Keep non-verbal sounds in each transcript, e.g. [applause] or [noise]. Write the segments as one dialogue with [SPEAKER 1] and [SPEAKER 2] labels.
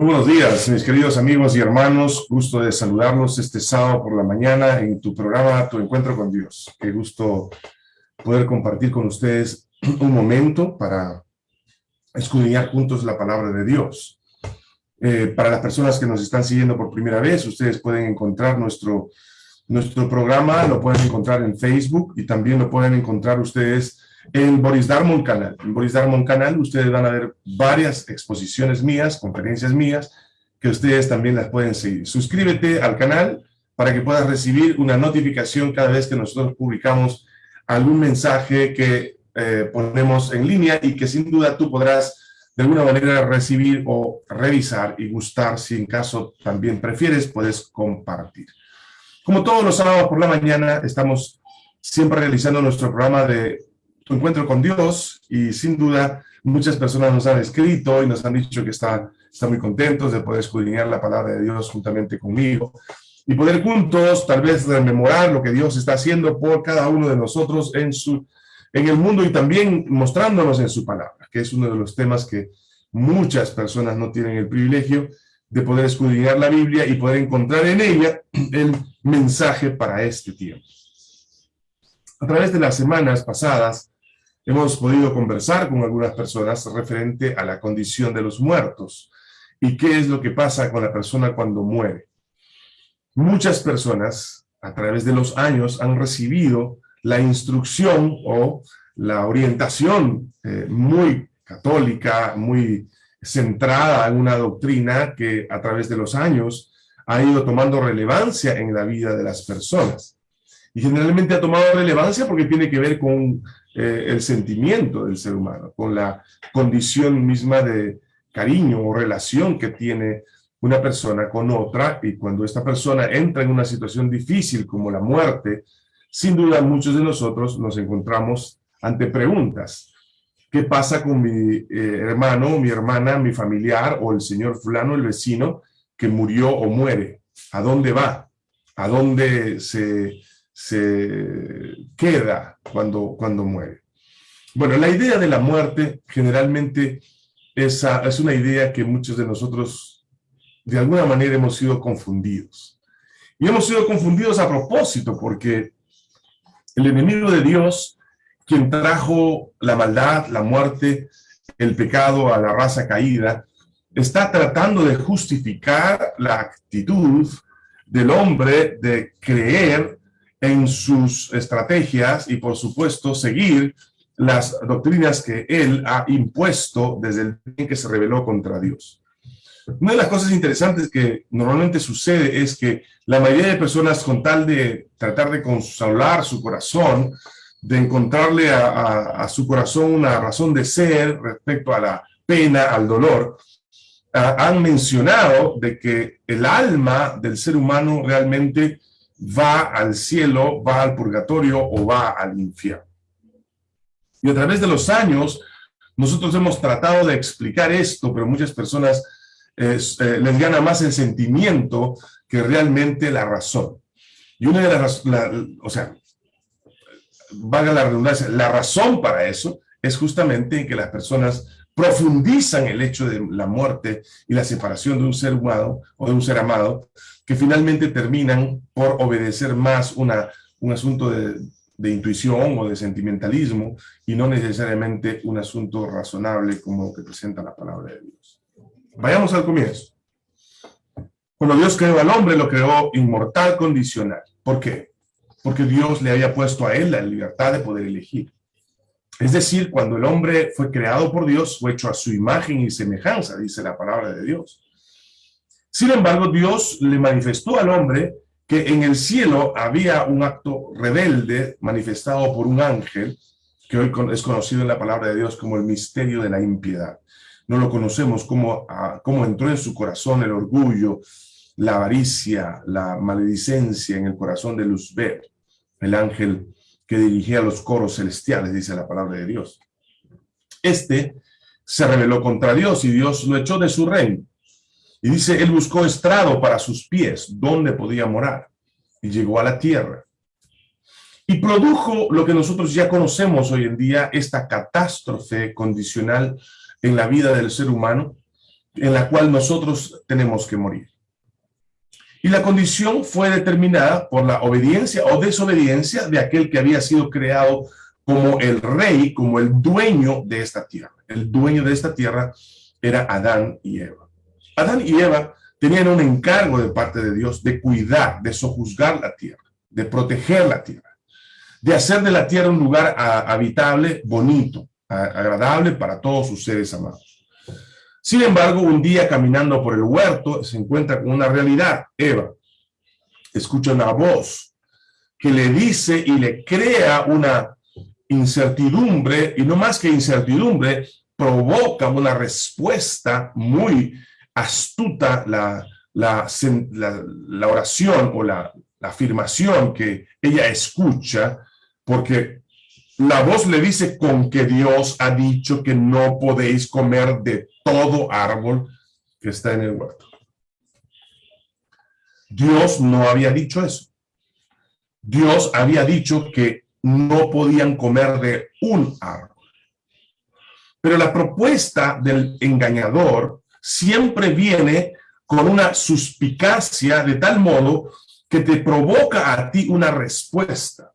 [SPEAKER 1] Muy buenos días, mis queridos amigos y hermanos. Gusto de saludarlos este sábado por la mañana en tu programa Tu Encuentro con Dios. Qué gusto poder compartir con ustedes un momento para escudriñar juntos la palabra de Dios. Eh, para las personas que nos están siguiendo por primera vez, ustedes pueden encontrar nuestro, nuestro programa, lo pueden encontrar en Facebook y también lo pueden encontrar ustedes en Boris Darmon Canal. En Boris Darmon Canal ustedes van a ver varias exposiciones mías, conferencias mías, que ustedes también las pueden seguir. Suscríbete al canal para que puedas recibir una notificación cada vez que nosotros publicamos algún mensaje que eh, ponemos en línea y que sin duda tú podrás de alguna manera recibir o revisar y gustar, si en caso también prefieres, puedes compartir. Como todos los sábados por la mañana, estamos siempre realizando nuestro programa de tu encuentro con Dios y sin duda muchas personas nos han escrito y nos han dicho que están, están muy contentos de poder escudriñar la palabra de Dios juntamente conmigo y poder juntos tal vez rememorar lo que Dios está haciendo por cada uno de nosotros en, su, en el mundo y también mostrándonos en su palabra, que es uno de los temas que muchas personas no tienen el privilegio de poder escudriñar la Biblia y poder encontrar en ella el mensaje para este tiempo. A través de las semanas pasadas, hemos podido conversar con algunas personas referente a la condición de los muertos y qué es lo que pasa con la persona cuando muere. Muchas personas a través de los años han recibido la instrucción o la orientación eh, muy católica, muy centrada en una doctrina que a través de los años ha ido tomando relevancia en la vida de las personas. Y generalmente ha tomado relevancia porque tiene que ver con eh, el sentimiento del ser humano, con la condición misma de cariño o relación que tiene una persona con otra, y cuando esta persona entra en una situación difícil como la muerte, sin duda muchos de nosotros nos encontramos ante preguntas. ¿Qué pasa con mi eh, hermano, mi hermana, mi familiar o el señor fulano, el vecino, que murió o muere? ¿A dónde va? ¿A dónde se se queda cuando, cuando muere. Bueno, la idea de la muerte generalmente es, es una idea que muchos de nosotros de alguna manera hemos sido confundidos. Y hemos sido confundidos a propósito porque el enemigo de Dios, quien trajo la maldad, la muerte, el pecado a la raza caída, está tratando de justificar la actitud del hombre de creer en sus estrategias y, por supuesto, seguir las doctrinas que él ha impuesto desde el día que se rebeló contra Dios. Una de las cosas interesantes que normalmente sucede es que la mayoría de personas, con tal de tratar de consolar su corazón, de encontrarle a, su corazón una razón de ser respecto a la pena, al dolor, han mencionado de que el alma del ser humano realmente va al cielo, va al purgatorio o va al infierno. Y a través de los años, nosotros hemos tratado de explicar esto, pero muchas personas eh, les gana más el sentimiento que realmente la razón. Y una de las, o sea, valga la redundancia, la razón para eso es justamente que las personas profundizan el hecho de la muerte y la separación de un ser humano o de un ser amado que finalmente terminan por obedecer más una, un asunto de, de intuición o de sentimentalismo y no necesariamente un asunto razonable como lo que presenta la palabra de Dios. Vayamos al comienzo. Cuando Dios creó al hombre, lo creó inmortal condicional. ¿Por qué? Porque Dios le había puesto a él la libertad de poder elegir. Es decir, cuando el hombre fue creado por Dios, fue hecho a su imagen y semejanza, dice la palabra de Dios. Sin embargo, Dios le manifestó al hombre que en el cielo había un acto rebelde manifestado por un ángel, que hoy es conocido en la palabra de Dios como el misterio de la impiedad. No lo conocemos como, ah, como entró en su corazón el orgullo, la avaricia, la maledicencia en el corazón de Luzbel, el ángel que dirigía los coros celestiales, dice la palabra de Dios. Este se rebeló contra Dios y Dios lo echó de su reino. Y dice, él buscó estrado para sus pies, donde podía morar, y llegó a la tierra. Y produjo lo que nosotros ya conocemos hoy en día, esta catástrofe condicional en la vida del ser humano, en la cual nosotros tenemos que morir. Y la condición fue determinada por la obediencia o desobediencia de aquel que había sido creado como el rey, como el dueño de esta tierra. El dueño de esta tierra era Adán y Eva. Adán y Eva tenían un encargo de parte de Dios de cuidar, de sojuzgar la tierra, de proteger la tierra, de hacer de la tierra un lugar habitable, bonito, agradable para todos sus seres amados. Sin embargo, un día caminando por el huerto se encuentra con una realidad. Eva escucha una voz que le dice y le crea una incertidumbre, y no más que incertidumbre, provoca una respuesta muy astuta, la, la, oración o la afirmación que ella escucha, porque la voz le dice con que Dios ha dicho que no podéis comer de todo árbol que está en el huerto. Dios no había dicho eso. Dios había dicho que no podían comer de un árbol. Pero la propuesta del engañador siempre viene con una suspicacia de tal modo que te provoca a ti una respuesta.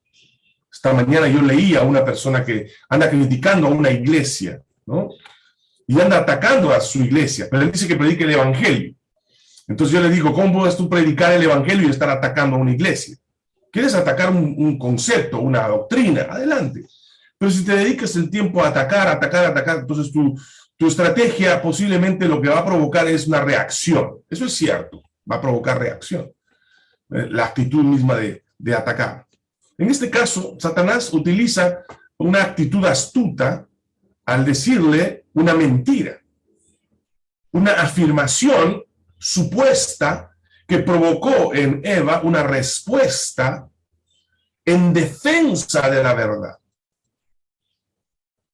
[SPEAKER 1] Esta mañana yo leía a una persona que anda criticando a una iglesia, ¿no? Y anda atacando a su iglesia, pero él dice que predique el evangelio. Entonces yo le digo, ¿cómo puedes tú predicar el evangelio y estar atacando a una iglesia? ¿Quieres atacar un, concepto, una doctrina? Adelante. Pero si te dedicas el tiempo a atacar, atacar, atacar, entonces tu, tu estrategia posiblemente lo que va a provocar es una reacción. Eso es cierto, va a provocar reacción. Eh, la actitud misma de, de atacar. En este caso, Satanás utiliza una actitud astuta al decirle una mentira, una afirmación supuesta que provocó en Eva una respuesta en defensa de la verdad.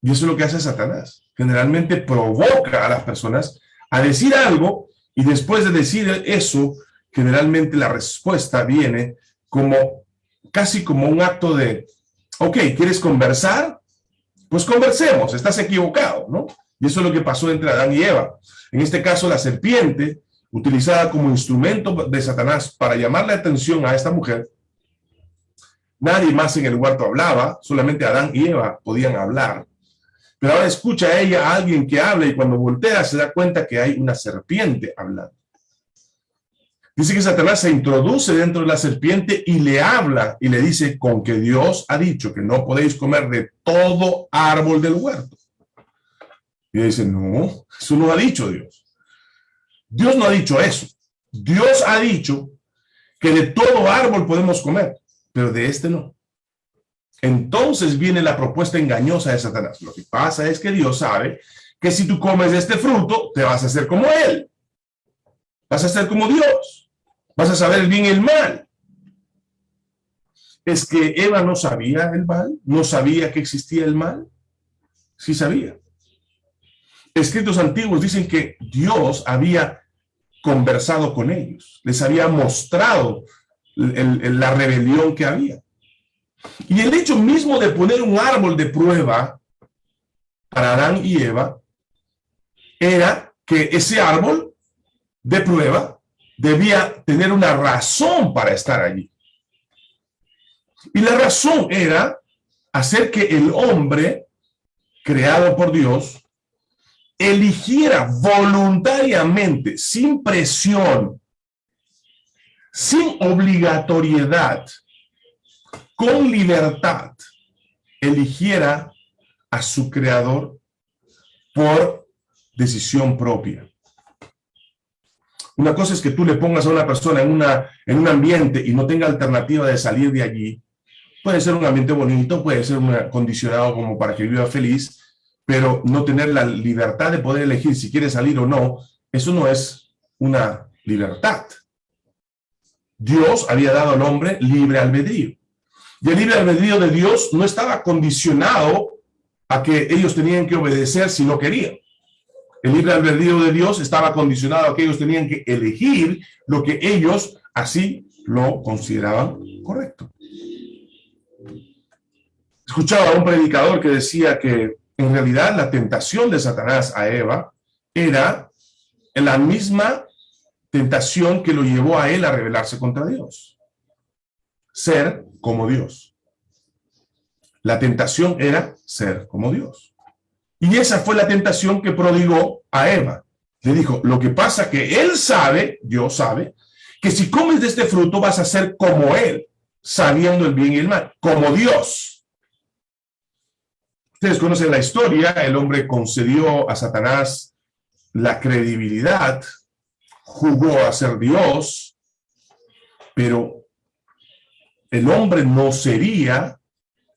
[SPEAKER 1] Y eso es lo que hace Satanás. Generalmente provoca a las personas a decir algo y después de decir eso, generalmente la respuesta viene como casi como un acto de, ok, ¿quieres conversar? Pues conversemos, estás equivocado, ¿no? Y eso es lo que pasó entre Adán y Eva. En este caso, la serpiente utilizada como instrumento de Satanás para llamar la atención a esta mujer, nadie más en el huerto hablaba, solamente Adán y Eva podían hablar. Pero ahora escucha a ella a alguien que habla y cuando voltea se da cuenta que hay una serpiente hablando. Dice que Satanás se introduce dentro de la serpiente y le habla y le dice con que Dios ha dicho que no podéis comer de todo árbol del huerto. Y dice, no, eso no ha dicho Dios. Dios no ha dicho eso. Dios ha dicho que de todo árbol podemos comer, pero de este no. Entonces viene la propuesta engañosa de Satanás. Lo que pasa es que Dios sabe que si tú comes este fruto, te vas a hacer como Él. Vas a ser como Dios. Vas a saber bien el mal. Es que Eva no sabía el mal, no sabía que existía el mal. Sí sabía. Escritos antiguos dicen que Dios había conversado con ellos, les había mostrado la rebelión que había. Y el hecho mismo de poner un árbol de prueba para Adán y Eva era que ese árbol de prueba debía tener una razón para estar allí. Y la razón era hacer que el hombre creado por Dios eligiera voluntariamente, sin presión, sin obligatoriedad, con libertad, eligiera a su creador por decisión propia. Una cosa es que tú le pongas a una persona en, una, en un ambiente y no tenga alternativa de salir de allí. Puede ser un ambiente bonito, puede ser un acondicionado como para que viva feliz, pero no tener la libertad de poder elegir si quiere salir o no, eso no es una libertad. Dios había dado al hombre libre albedrío. Y el libre albedrío de Dios no estaba condicionado a que ellos tenían que obedecer si no querían. El libre albedrío de Dios estaba condicionado a que ellos tenían que elegir lo que ellos así lo consideraban correcto. Escuchaba a un predicador que decía que en realidad la tentación de Satanás a Eva era la misma tentación que lo llevó a él a rebelarse contra Dios. Ser como Dios. La tentación era ser como Dios. Y esa fue la tentación que prodigó a Eva. Le dijo, lo que pasa que él sabe, Dios sabe, que si comes de este fruto vas a ser como él, sabiendo el bien y el mal, como Dios. Ustedes conocen la historia, el hombre concedió a Satanás la credibilidad, jugó a ser Dios, pero el hombre no sería,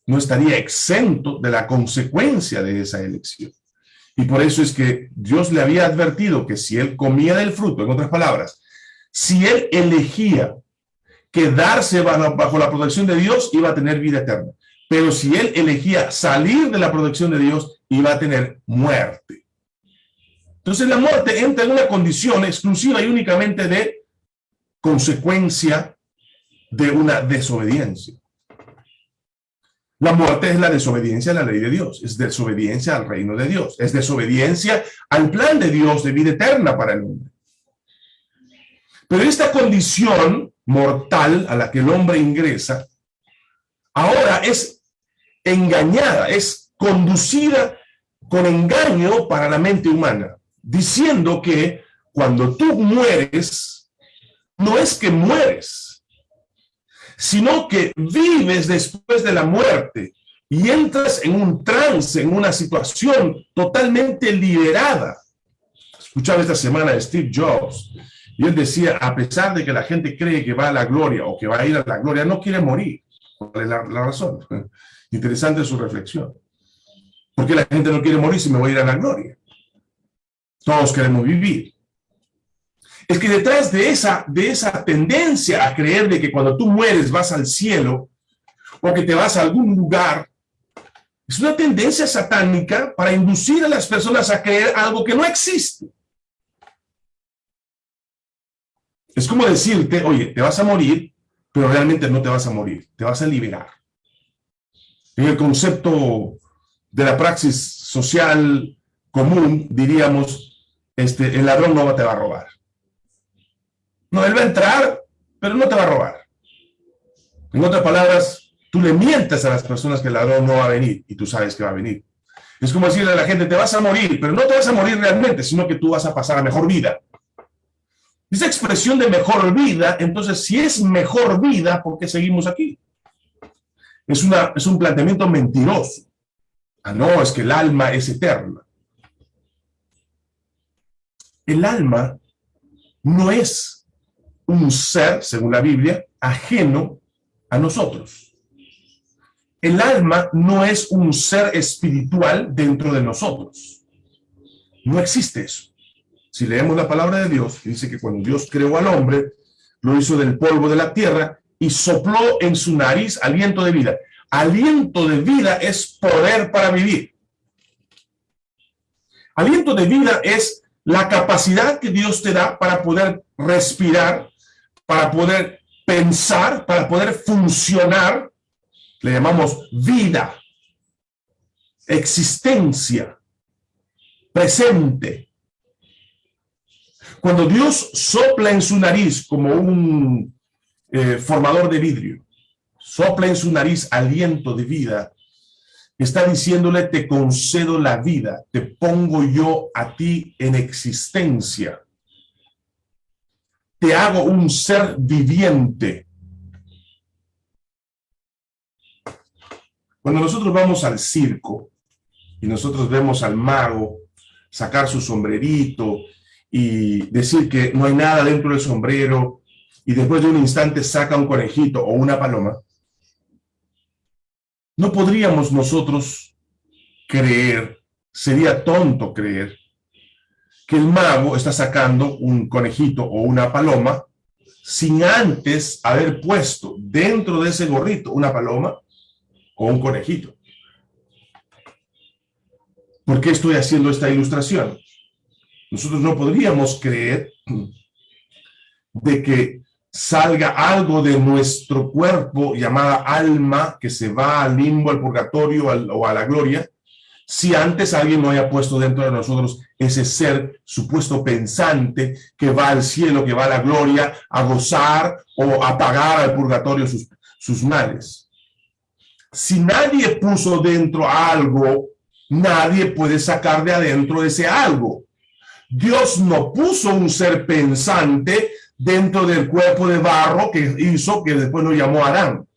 [SPEAKER 1] no estaría exento de la consecuencia de esa elección. Y por eso es que Dios le había advertido que si él comía del fruto, en otras palabras, si él elegía quedarse bajo, la protección de Dios, iba a tener vida eterna. Pero si él elegía salir de la protección de Dios, iba a tener muerte. Entonces la muerte entra en una condición exclusiva y únicamente de consecuencia de una desobediencia. La muerte es la desobediencia a la ley de Dios, es desobediencia al reino de Dios, es desobediencia al plan de Dios de vida eterna para el hombre. Pero esta condición mortal a la que el hombre ingresa, ahora es engañada, es conducida con engaño para la mente humana, diciendo que cuando tú mueres, no es que mueres, sino que vives después de la muerte y entras en un trance, en una situación totalmente liberada. Escuchaba esta semana de Steve Jobs, y él decía, a pesar de que la gente cree que va a la gloria o que va a ir a la gloria, no quiere morir. ¿Cuál es la, razón? [laughs] Interesante su reflexión. ¿Por qué la gente no quiere morir si me voy a ir a la gloria? Todos queremos vivir es que detrás de esa, de esa tendencia a creer de que cuando tú mueres vas al cielo o que te vas a algún lugar, es una tendencia satánica para inducir a las personas a creer algo que no existe. Es como decirte, oye, te vas a morir, pero realmente no te vas a morir, te vas a liberar. En el concepto de la praxis social común, diríamos, este, el ladrón no te va a robar. No, él va a entrar, pero no te va a robar. En otras palabras, tú le mientes a las personas que el ladrón no va a venir y tú sabes que va a venir. Es como decirle a la gente, te vas a morir, pero no te vas a morir realmente, sino que tú vas a pasar a mejor vida. Esa expresión de mejor vida, entonces, si es mejor vida, ¿por qué seguimos aquí? Es, una, es un planteamiento mentiroso. Ah, no, es que el alma es eterna. El alma no es un ser, según la Biblia, ajeno a nosotros. El alma no es un ser espiritual dentro de nosotros. No existe eso. Si leemos la palabra de Dios, dice que cuando Dios creó al hombre, lo hizo del polvo de la tierra y sopló en su nariz aliento de vida. Aliento de vida es poder para vivir. Aliento de vida es la capacidad que Dios te da para poder respirar, para poder pensar, para poder funcionar, le llamamos vida, existencia, presente. Cuando Dios sopla en su nariz como un eh, formador de vidrio, sopla en su nariz aliento de vida, está diciéndole, te concedo la vida, te pongo yo a ti en existencia te hago un ser viviente. Cuando nosotros vamos al circo y nosotros vemos al mago sacar su sombrerito y decir que no hay nada dentro del sombrero y después de un instante saca un conejito o una paloma, no podríamos nosotros creer, sería tonto creer, que el mago está sacando un conejito o una paloma sin antes haber puesto dentro de ese gorrito una paloma o un conejito. ¿Por qué estoy haciendo esta ilustración? Nosotros no podríamos creer de que salga algo de nuestro cuerpo llamada alma que se va al limbo, al purgatorio o a la gloria, si antes alguien no haya puesto dentro de nosotros ese ser supuesto pensante que va al cielo, que va a la gloria, a gozar o a pagar al purgatorio sus, sus males. Si nadie puso dentro algo, nadie puede sacar de adentro ese algo. Dios no puso un ser pensante dentro del cuerpo de barro que hizo, que después lo llamó Adán.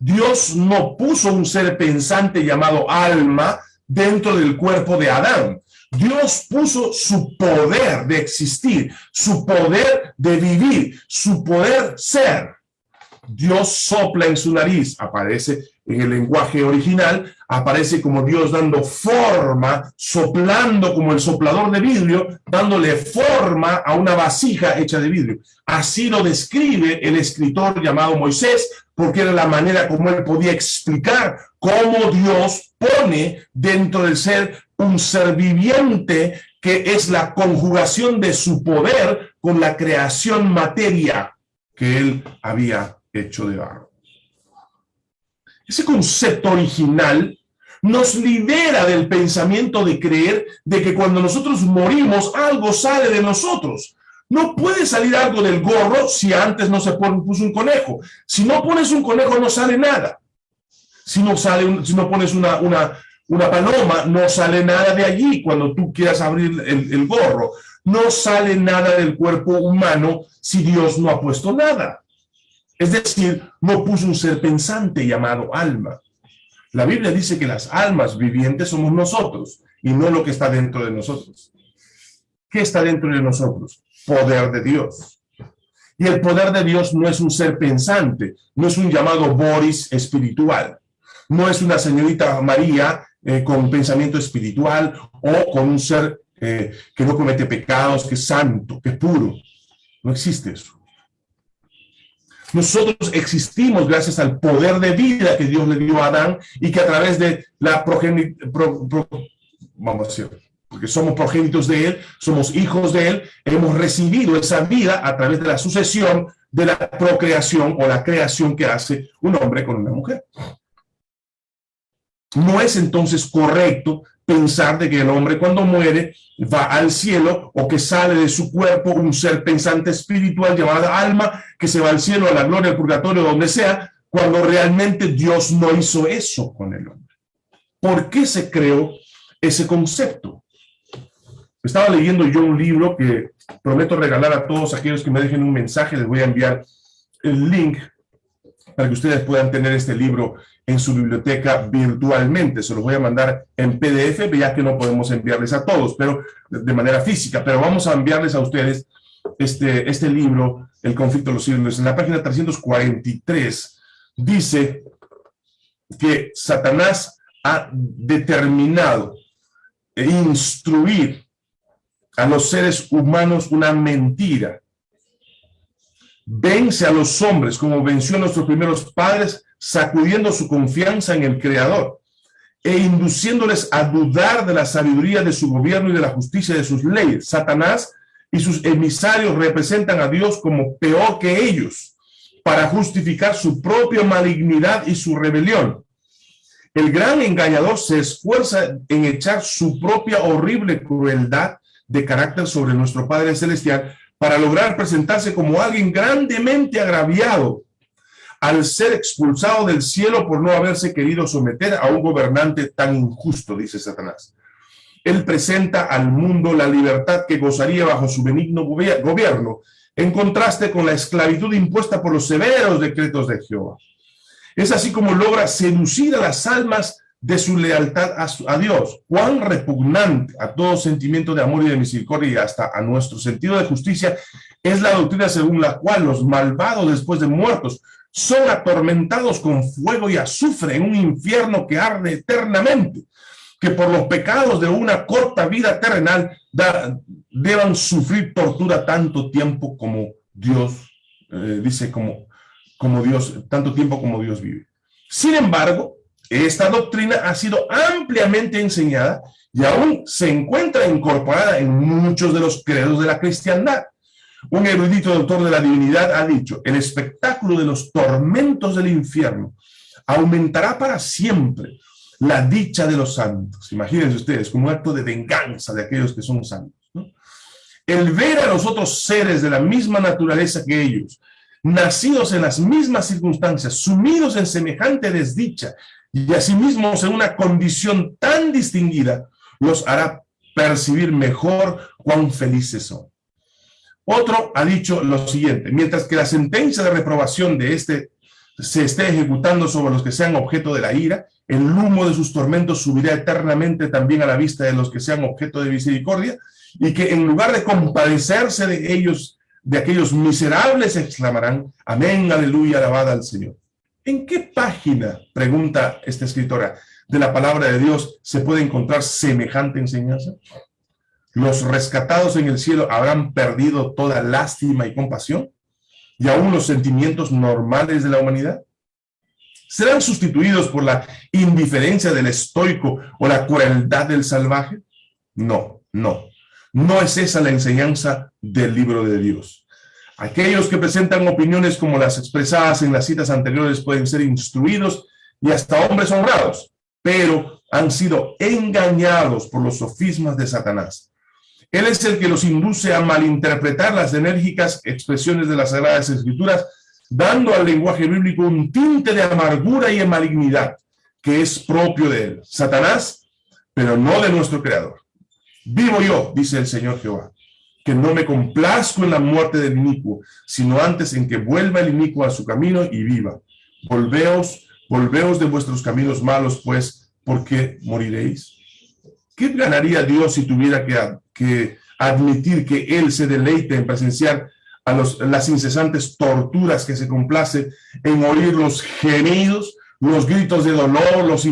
[SPEAKER 1] Dios no puso un ser pensante llamado alma dentro del cuerpo de Adán. Dios puso su poder de existir, su poder de vivir, su poder ser. Dios sopla en su nariz, aparece en el lenguaje original, aparece como Dios dando forma, soplando como el soplador de vidrio, dándole forma a una vasija hecha de vidrio. Así lo describe el escritor llamado Moisés, porque era la manera como él podía explicar cómo Dios pone dentro del ser un ser viviente que es la conjugación de su poder con la creación materia que él había hecho de barro. Ese concepto original nos libera del pensamiento de creer de que cuando nosotros morimos algo sale de nosotros. No puede salir algo del gorro si antes no se puso un conejo. Si no pones un conejo no sale nada. Si no, sale si no pones una, una, una paloma, no sale nada de allí cuando tú quieras abrir el, el gorro. No sale nada del cuerpo humano si Dios no ha puesto nada. Es decir, no puso un ser pensante llamado alma. La Biblia dice que las almas vivientes somos nosotros y no lo que está dentro de nosotros. ¿Qué está dentro de nosotros? Poder de Dios. Y el poder de Dios no es un ser pensante, no es un llamado Boris espiritual, no es una señorita María eh, con pensamiento espiritual o con un ser eh, que no comete pecados, que es santo, que es puro. No existe eso. Nosotros existimos gracias al poder de vida que Dios le dio a Adán y que a través de la progenitura, vamos a decir, porque somos progénitos de él, somos hijos de él, hemos recibido esa vida a través de la sucesión de la procreación o la creación que hace un hombre con una mujer. No es entonces correcto pensar de que el hombre cuando muere va al cielo o que sale de su cuerpo un ser pensante espiritual llamado alma que se va al cielo, a la gloria, al purgatorio, donde sea, cuando realmente Dios no hizo eso con el hombre. ¿Por qué se creó ese concepto? Estaba leyendo yo un libro que prometo regalar a todos aquellos que me dejen un mensaje, les voy a enviar el link para que ustedes puedan tener este libro en su biblioteca virtualmente. Se los voy a mandar en PDF, ya que no podemos enviarles a todos, pero de manera física. Pero vamos a enviarles a ustedes este, este libro, El conflicto de los siglos. En la página 343 dice que Satanás ha determinado e instruir a los seres humanos una mentira. Vence a los hombres como venció a nuestros primeros padres sacudiendo su confianza en el Creador e induciéndoles a dudar de la sabiduría de su gobierno y de la justicia de sus leyes. Satanás y sus emisarios representan a Dios como peor que ellos para justificar su propia malignidad y su rebelión. El gran engañador se esfuerza en echar su propia horrible crueldad de carácter sobre nuestro Padre Celestial para lograr presentarse como alguien grandemente agraviado al ser expulsado del cielo por no haberse querido someter a un gobernante tan injusto, dice Satanás. Él presenta al mundo la libertad que gozaría bajo su benigno gobierno, en contraste con la esclavitud impuesta por los severos decretos de Jehová. Es así como logra seducir a las almas de su lealtad a, Dios. Cuán repugnante a todo sentimiento de amor y de misericordia y hasta a nuestro sentido de justicia es la doctrina según la cual los malvados después de muertos son atormentados con fuego y azufre en un infierno que arde eternamente, que por los pecados de una corta vida terrenal deban sufrir tortura tanto tiempo como Dios, eh, dice, como, como Dios, tanto tiempo como Dios vive. Sin embargo, esta doctrina ha sido ampliamente enseñada y aún se encuentra incorporada en muchos de los credos de la cristiandad. Un erudito doctor de la divinidad ha dicho, el espectáculo de los tormentos del infierno aumentará para siempre, la dicha de los santos. Imagínense ustedes, como un acto de venganza de aquellos que son santos. El ver a los otros seres de la misma naturaleza que ellos, nacidos en las mismas circunstancias, sumidos en semejante desdicha, y asimismo en una condición tan distinguida, los hará percibir mejor cuán felices son. Otro ha dicho lo siguiente, mientras que la sentencia de reprobación de este se esté ejecutando sobre los que sean objeto de la ira, el humo de sus tormentos subirá eternamente también a la vista de los que sean objeto de misericordia, y que en lugar de compadecerse de ellos, de aquellos miserables, exclamarán, amén, aleluya, alabada al Señor. ¿En qué página, pregunta esta escritora, de la palabra de Dios se puede encontrar semejante enseñanza? ¿Los rescatados en el cielo habrán perdido toda lástima y compasión? ¿Y aún los sentimientos normales de la humanidad? ¿Serán sustituidos por la indiferencia del estoico o la crueldad del salvaje? No, no. No es esa la enseñanza del libro de Dios. Aquellos que presentan opiniones como las expresadas en las citas anteriores pueden ser instruidos y hasta hombres honrados, pero han sido engañados por los sofismas de Satanás. Él es el que los induce a malinterpretar las enérgicas expresiones de las Sagradas Escrituras, dando al lenguaje bíblico un tinte de amargura y de malignidad que es propio de él. Satanás, pero no de nuestro Creador. Vivo yo, dice el Señor Jehová, que no me complazco en la muerte del inicuo, sino antes en que vuelva el inicuo a su camino y viva. Volveos, volveos de vuestros caminos malos, pues, porque moriréis. ¿Qué ganaría Dios si tuviera que, admitir que Él se deleite en presenciar a los, las incesantes torturas que se complace en oír los gemidos, los gritos de dolor, los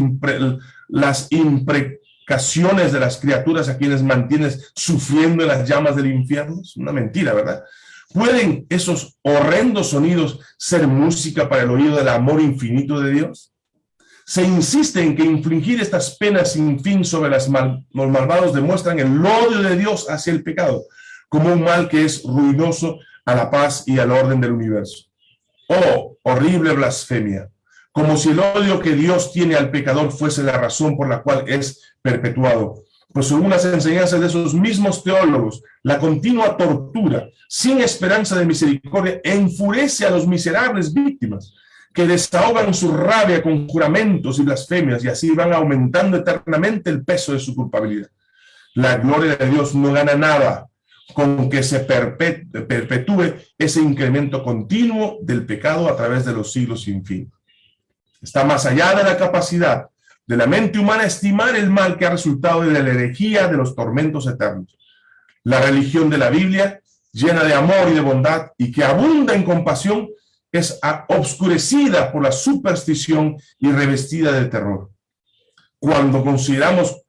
[SPEAKER 1] las impre de las criaturas a quienes mantienes sufriendo en las llamas del infierno? Es una mentira, ¿verdad? ¿Pueden esos horrendos sonidos ser música para el oído del amor infinito de Dios? Se insiste en que infligir estas penas sin fin sobre las los malvados demuestran el odio de Dios hacia el pecado, como un mal que es ruinoso a la paz y al orden del universo. Oh, horrible blasfemia, como si el odio que Dios tiene al pecador fuese la razón por la cual es perpetuado. Pues según las enseñanzas de esos mismos teólogos, la continua tortura, sin esperanza de misericordia, enfurece a los miserables víctimas, que desahogan su rabia con juramentos y blasfemias, y así van aumentando eternamente el peso de su culpabilidad. La gloria de Dios no gana nada con que se perpetúe ese incremento continuo del pecado a través de los siglos sin fin. Está más allá de la capacidad de la mente humana estimar el mal que ha resultado de la herejía de los tormentos eternos. La religión de la Biblia, llena de amor y de bondad y que abunda en compasión, es obscurecida por la superstición y revestida de terror. Cuando consideramos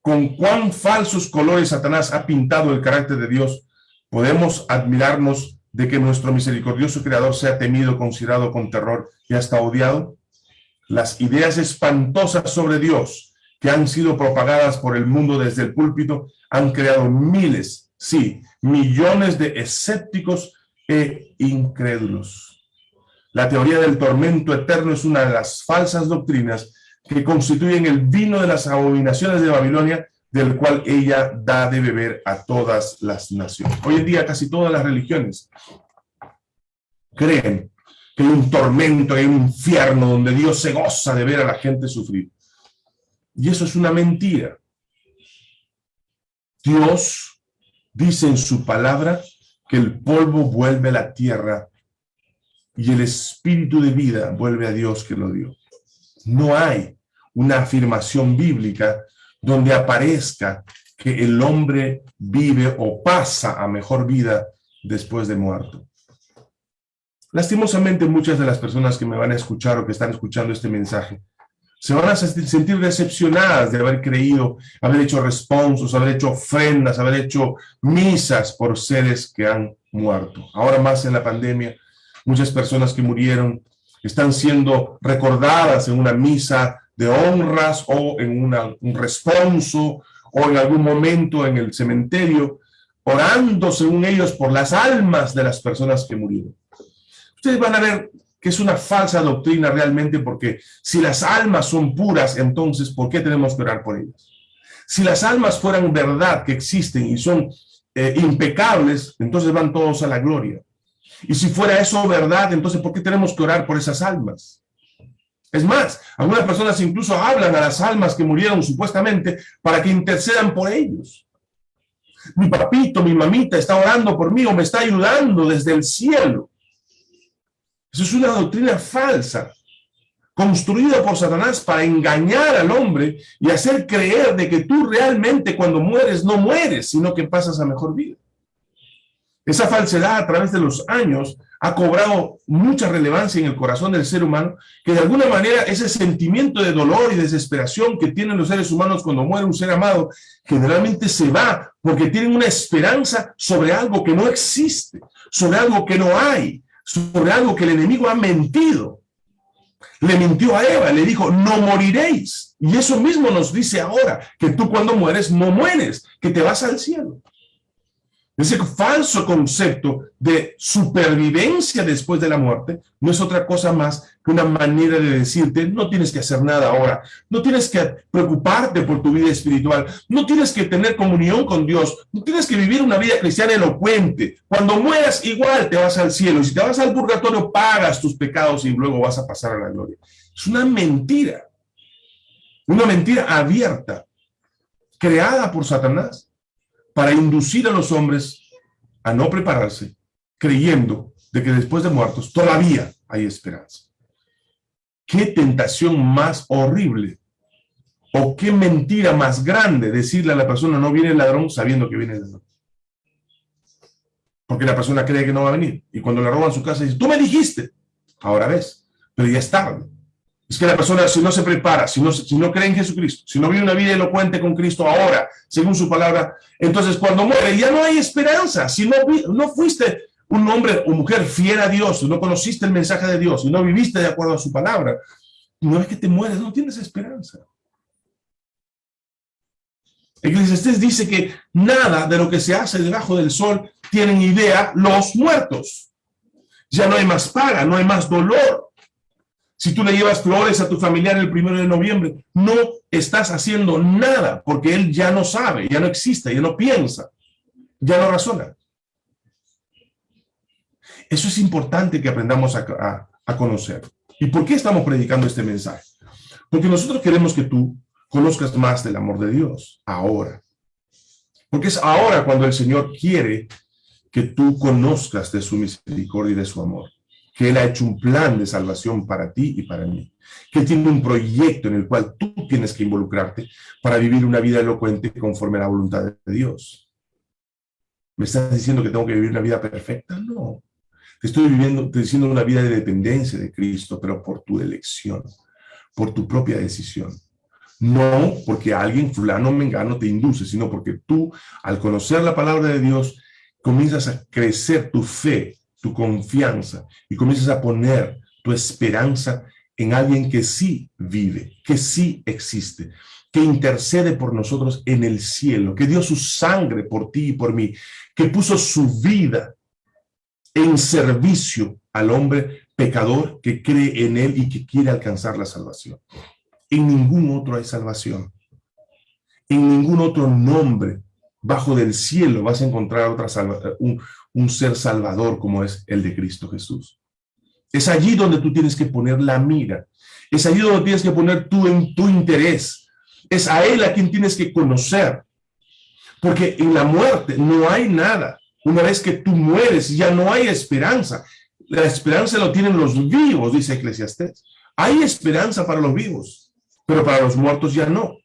[SPEAKER 1] con cuán falsos colores Satanás ha pintado el carácter de Dios, podemos admirarnos de que nuestro misericordioso Creador sea temido, considerado con terror y hasta odiado. Las ideas espantosas sobre Dios que han sido propagadas por el mundo desde el púlpito han creado miles, sí, millones de escépticos e incrédulos. La teoría del tormento eterno es una de las falsas doctrinas que constituyen el vino de las abominaciones de Babilonia, del cual ella da de beber a todas las naciones. Hoy en día casi todas las religiones creen que un tormento, hay un infierno donde Dios se goza de ver a la gente sufrir. Y eso es una mentira. Dios dice en su palabra que el polvo vuelve a la tierra y el espíritu de vida vuelve a Dios que lo dio. No hay una afirmación bíblica donde aparezca que el hombre vive o pasa a mejor vida después de muerto. Lastimosamente muchas de las personas que me van a escuchar o que están escuchando este mensaje se van a sentir decepcionadas de haber creído, haber hecho responsos, haber hecho ofrendas, haber hecho misas por seres que han muerto. Ahora más en la pandemia, muchas personas que murieron están siendo recordadas en una misa de honras o en un responso o en algún momento en el cementerio, orando según ellos por las almas de las personas que murieron ustedes van a ver que es una falsa doctrina realmente, porque si las almas son puras, entonces, ¿por qué tenemos que orar por ellas? Si las almas fueran verdad, que existen y son eh, impecables, entonces van todos a la gloria. Y si fuera eso verdad, entonces ¿por qué tenemos que orar por esas almas? Es más, algunas personas incluso hablan a las almas que murieron supuestamente para que intercedan por ellos. Mi papito, mi mamita está orando por mí o me está ayudando desde el cielo. Eso es una doctrina falsa, construida por Satanás para engañar al hombre y hacer creer de que tú realmente cuando mueres no mueres, sino que pasas a mejor vida. Esa falsedad a través de los años ha cobrado mucha relevancia en el corazón del ser humano, que de alguna manera ese sentimiento de dolor y desesperación que tienen los seres humanos cuando muere un ser amado, generalmente se va porque tienen una esperanza sobre algo que no existe, sobre algo que no hay, sobre algo que el enemigo ha mentido. Le mintió a Eva, le dijo, no moriréis. Y eso mismo nos dice ahora, que tú cuando mueres no mueres, que te vas al cielo. Ese falso concepto de supervivencia después de la muerte no es otra cosa más que una manera de decirte, no tienes que hacer nada ahora, no tienes que preocuparte por tu vida espiritual, no tienes que tener comunión con Dios, no tienes que vivir una vida cristiana elocuente. Cuando mueras, igual te vas al cielo, y si te vas al purgatorio, pagas tus pecados y luego vas a pasar a la gloria. Es una mentira, una mentira abierta, creada por Satanás para inducir a los hombres a no prepararse, creyendo de que después de muertos todavía hay esperanza. ¿Qué tentación más horrible? ¿O qué mentira más grande decirle a la persona no viene el ladrón sabiendo que viene el ladrón? Porque la persona cree que no va a venir. Y cuando le roban su casa dice, tú me dijiste. Ahora ves, pero ya es tarde. Es que la persona, si no se prepara, si no, si no cree en Jesucristo, si no vive una vida elocuente con Cristo ahora, según su palabra, entonces cuando muere ya no hay esperanza. Si no, no fuiste un hombre o mujer fiel a Dios, no conociste el mensaje de Dios, y no viviste de acuerdo a su palabra, no es que te mueres, no tienes esperanza. Eclesiastés dice que nada de lo que se hace debajo del sol tienen idea los muertos. Ya no hay más paga, no hay más dolor, si tú le llevas flores a tu familiar el primero de noviembre, no estás haciendo nada porque él ya no sabe, ya no existe, ya no piensa, ya no razona. Eso es importante que aprendamos a, conocer. ¿Y por qué estamos predicando este mensaje? Porque nosotros queremos que tú conozcas más del amor de Dios, ahora. Porque es ahora cuando el Señor quiere que tú conozcas de su misericordia y de su amor que Él ha hecho un plan de salvación para ti y para mí, que Él tiene un proyecto en el cual tú tienes que involucrarte para vivir una vida elocuente conforme a la voluntad de Dios. ¿Me estás diciendo que tengo que vivir una vida perfecta? No. Te estoy viviendo, te diciendo una vida de dependencia de Cristo, pero por tu elección, por tu propia decisión. No porque alguien, fulano, mengano, te induce, sino porque tú, al conocer la palabra de Dios, comienzas a crecer tu fe tu confianza y comienzas a poner tu esperanza en alguien que sí vive, que sí existe, que intercede por nosotros en el cielo, que dio su sangre por ti y por mí, que puso su vida en servicio al hombre pecador que cree en él y que quiere alcanzar la salvación. En ningún otro hay salvación. En ningún otro nombre bajo del cielo vas a encontrar otra salvación, un ser salvador como es el de Cristo Jesús. Es allí donde tú tienes que poner la mira. Es allí donde tienes que poner tú en tu interés. Es a Él a quien tienes que conocer. Porque en la muerte no hay nada. Una vez que tú mueres, ya no hay esperanza. La esperanza lo tienen los vivos, dice Eclesiastés. Hay esperanza para los vivos, pero para los muertos ya no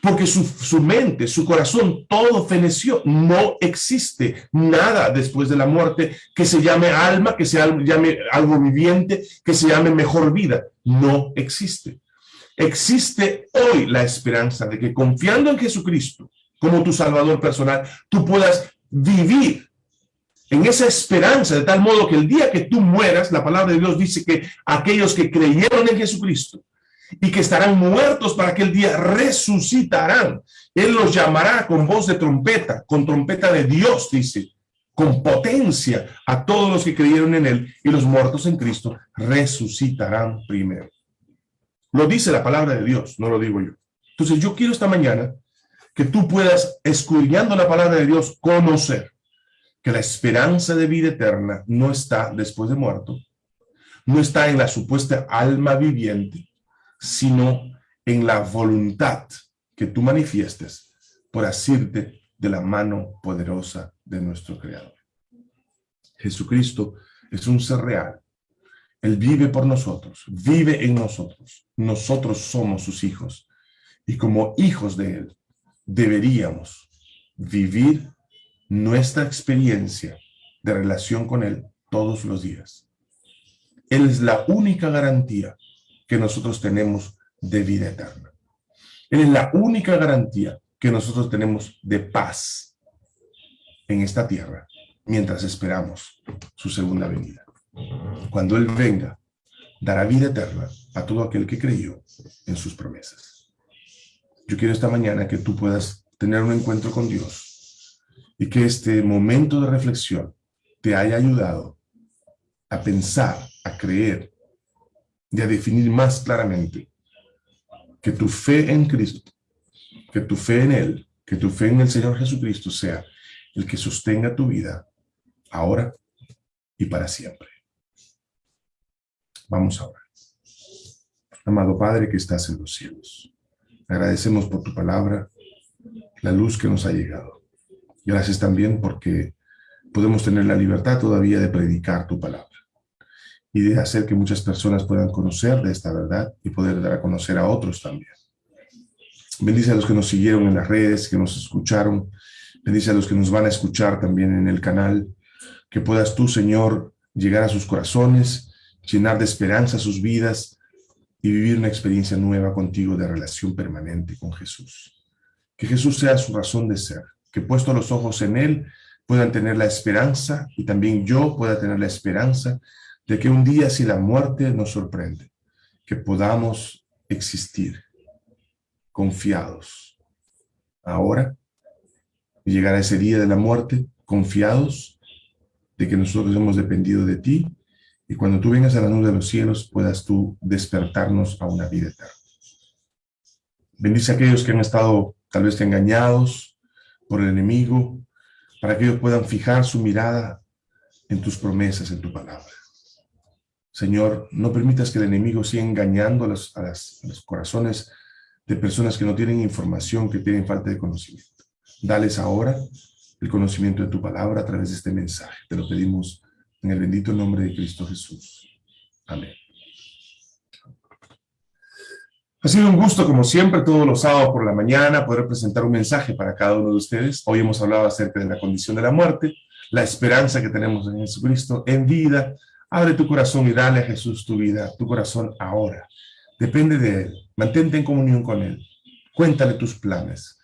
[SPEAKER 1] porque su, mente, su corazón, todo feneció. No existe nada después de la muerte que se llame alma, que se llame algo viviente, que se llame mejor vida. No existe. Existe hoy la esperanza de que confiando en Jesucristo como tu Salvador personal, tú puedas vivir en esa esperanza, de tal modo que el día que tú mueras, la palabra de Dios dice que aquellos que creyeron en Jesucristo, y que estarán muertos para aquel día resucitarán. Él los llamará con voz de trompeta, con trompeta de Dios, dice. con potencia a todos los que creyeron en él y los muertos en Cristo resucitarán primero. Lo dice la palabra de Dios, no lo digo yo. Entonces yo quiero esta mañana que tú puedas, escudriñando la palabra de Dios, conocer que la esperanza de vida eterna no está después de muerto, no está en la supuesta alma viviente, sino en la voluntad que tú manifiestes por asirte de la mano poderosa de nuestro Creador. Jesucristo es un ser real. Él vive por nosotros, vive en nosotros. Nosotros somos sus hijos. Y como hijos de Él, deberíamos vivir nuestra experiencia de relación con Él todos los días. Él es la única garantía que nosotros tenemos de vida eterna. Él es la única garantía que nosotros tenemos de paz en esta tierra mientras esperamos su segunda venida. Cuando Él venga, dará vida eterna a todo aquel que creyó en sus promesas. Yo quiero esta mañana que tú puedas tener un encuentro con Dios y que este momento de reflexión te haya ayudado a pensar, a creer y a definir más claramente que tu fe en Cristo, que tu fe en Él, que tu fe en el Señor Jesucristo sea el que sostenga tu vida ahora y para siempre. Vamos ahora. Amado Padre que estás en los cielos, agradecemos por tu palabra, la luz que nos ha llegado. Gracias también porque podemos tener la libertad todavía de predicar tu palabra y de hacer que muchas personas puedan conocer de esta verdad y poder dar a conocer a otros también. Bendice a los que nos siguieron en las redes, que nos escucharon. Bendice a los que nos van a escuchar también en el canal. Que puedas tú, Señor, llegar a sus corazones, llenar de esperanza sus vidas y vivir una experiencia nueva contigo de relación permanente con Jesús. Que Jesús sea su razón de ser, que puesto los ojos en Él puedan tener la esperanza y también yo pueda tener la esperanza de que un día si la muerte nos sorprende, que podamos existir confiados ahora y llegar a ese día de la muerte confiados de que nosotros hemos dependido de ti y cuando tú vengas a la nube de los cielos puedas tú despertarnos a una vida eterna. Bendice a aquellos que han estado tal vez engañados por el enemigo, para que ellos puedan fijar su mirada en tus promesas, en tu palabra. Señor, no permitas que el enemigo siga engañando a los, corazones de personas que no tienen información, que tienen falta de conocimiento. Dales ahora el conocimiento de tu palabra a través de este mensaje. Te lo pedimos en el bendito nombre de Cristo Jesús. Amén. Ha sido un gusto, como siempre, todos los sábados por la mañana, poder presentar un mensaje para cada uno de ustedes. Hoy hemos hablado acerca de la condición de la muerte, la esperanza que tenemos en Jesucristo en vida. Abre tu corazón y dale a Jesús tu vida, tu corazón ahora. Depende de Él. Mantente en comunión con Él. Cuéntale tus planes.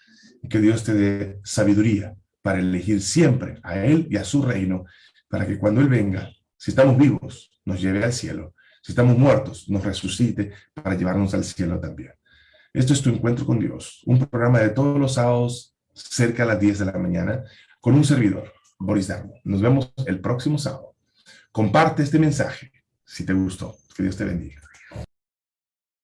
[SPEAKER 1] Que Dios te dé sabiduría para elegir siempre a Él y a su reino, para que cuando Él venga, si estamos vivos, nos lleve al cielo si estamos muertos, nos resucite para llevarnos al cielo también. Esto es Tu Encuentro con Dios, un programa de todos los sábados cerca a las 10 de la mañana con un servidor, Boris Darmo. Nos vemos el próximo sábado. Comparte este mensaje si te gustó. Que Dios te bendiga.